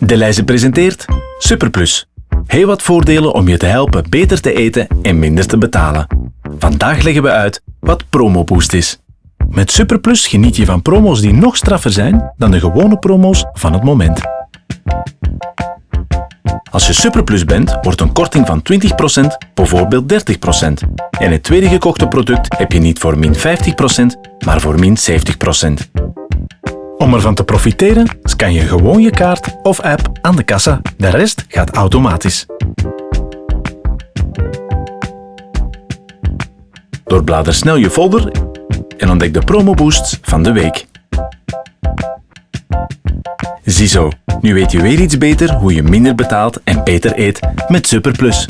De presenteert Superplus. Heel wat voordelen om je te helpen beter te eten en minder te betalen. Vandaag leggen we uit wat PromoBoost is. Met Superplus geniet je van promo's die nog straffer zijn dan de gewone promo's van het moment. Als je Superplus bent, wordt een korting van 20% bijvoorbeeld 30%. En het tweede gekochte product heb je niet voor min 50%, maar voor min 70%. Om ervan te profiteren, scan je gewoon je kaart of app aan de kassa. De rest gaat automatisch. Doorblader snel je folder en ontdek de promoboosts van de week. Ziezo, nu weet je weer iets beter hoe je minder betaalt en beter eet met Superplus.